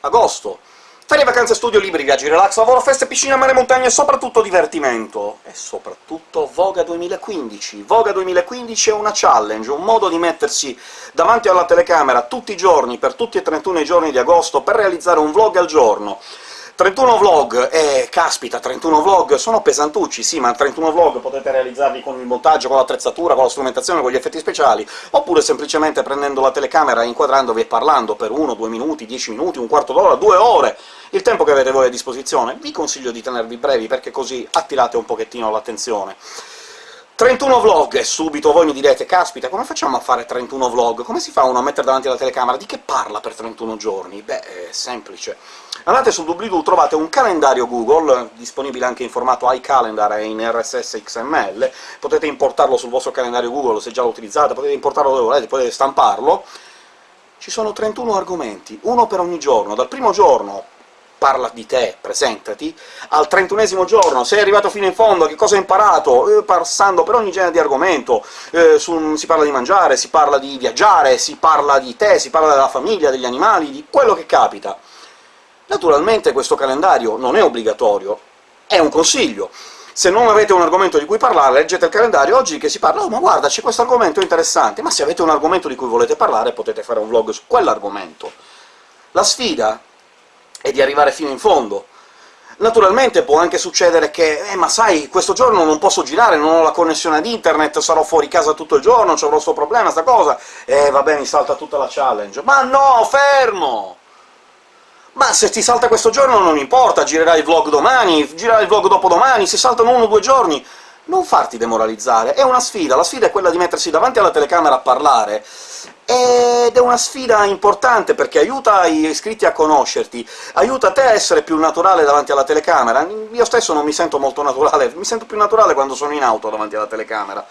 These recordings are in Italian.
agosto. Ferie, vacanze, studio, libri, viaggi, relax, lavoro, feste, piscina, mare, montagne e soprattutto divertimento. E soprattutto Voga 2015. Voga 2015 è una challenge, un modo di mettersi davanti alla telecamera tutti i giorni, per tutti e 31 i giorni di agosto, per realizzare un vlog al giorno. 31 vlog, eh, caspita, 31 vlog sono pesantucci, sì, ma 31 vlog potete realizzarli con il montaggio, con l'attrezzatura, con la strumentazione, con gli effetti speciali, oppure semplicemente prendendo la telecamera, inquadrandovi e parlando per 1, 2 minuti, 10 minuti, un quarto d'ora, due ore, il tempo che avete voi a disposizione. Vi consiglio di tenervi brevi, perché così attirate un pochettino l'attenzione. 31 vlog, e subito voi mi direte «Caspita, come facciamo a fare 31 vlog? Come si fa uno a mettere davanti alla telecamera? Di che parla per 31 giorni?» Beh, è semplice. Andate su doobly-doo, trovate un calendario Google, disponibile anche in formato iCalendar e in RSS XML, potete importarlo sul vostro calendario Google se già lo utilizzate, potete importarlo dove volete, potete stamparlo. Ci sono 31 argomenti, uno per ogni giorno. Dal primo giorno parla di te, presentati, al trentunesimo giorno sei arrivato fino in fondo, che cosa hai imparato? Eh, passando per ogni genere di argomento, eh, su, si parla di mangiare, si parla di viaggiare, si parla di te, si parla della famiglia, degli animali, di quello che capita. Naturalmente questo calendario non è obbligatorio, è un consiglio. Se non avete un argomento di cui parlare, leggete il calendario, oggi che si parla «Oh, ma guarda, c'è questo argomento interessante!» ma se avete un argomento di cui volete parlare, potete fare un vlog su quell'argomento. La sfida e di arrivare fino in fondo. Naturalmente può anche succedere che «Eh, ma sai, questo giorno non posso girare, non ho la connessione ad internet, sarò fuori casa tutto il giorno, c'avrò questo problema, sta cosa...» «Eh, vabbè, mi salta tutta la challenge». «Ma no, fermo! Ma se ti salta questo giorno non importa, girerai il vlog domani, girerai il vlog dopodomani, si saltano uno o due giorni...» Non farti demoralizzare, è una sfida, la sfida è quella di mettersi davanti alla telecamera a parlare, ed è una sfida importante, perché aiuta gli iscritti a conoscerti, aiuta te a essere più naturale davanti alla telecamera. Io stesso non mi sento molto naturale, mi sento più naturale quando sono in auto davanti alla telecamera.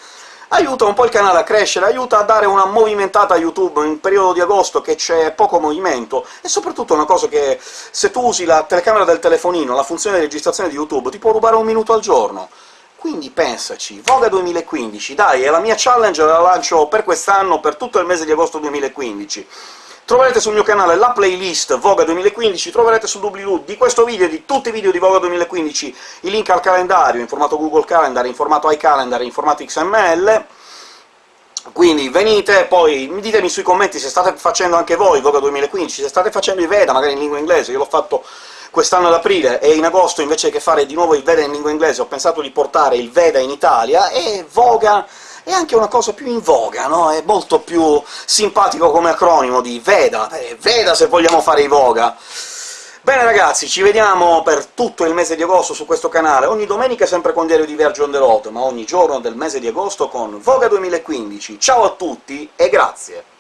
Aiuta un po' il canale a crescere, aiuta a dare una movimentata a YouTube in periodo di agosto che c'è poco movimento, e soprattutto una cosa che se tu usi la telecamera del telefonino, la funzione di registrazione di YouTube, ti può rubare un minuto al giorno. Quindi pensaci, Voga 2015, dai, è la mia challenge, la lancio per quest'anno, per tutto il mese di agosto 2015. Troverete sul mio canale la playlist Voga 2015, troverete su doobly-doo di questo video e di tutti i video di Voga 2015 il link al calendario in formato Google Calendar, in formato iCalendar, in formato XML, quindi venite, poi ditemi sui commenti se state facendo anche voi Voga 2015, se state facendo i Veda, magari in lingua inglese, io l'ho fatto quest'anno ad aprile, e in agosto, invece che fare di nuovo il Veda in lingua inglese, ho pensato di portare il Veda in Italia, e Voga è anche una cosa più in voga, no? È molto più simpatico come acronimo di Veda, eh, Veda se vogliamo fare i Voga! Bene ragazzi, ci vediamo per tutto il mese di agosto su questo canale, ogni domenica sempre con Diario di Viaggio on the road, ma ogni giorno del mese di agosto con Voga 2015. Ciao a tutti e grazie!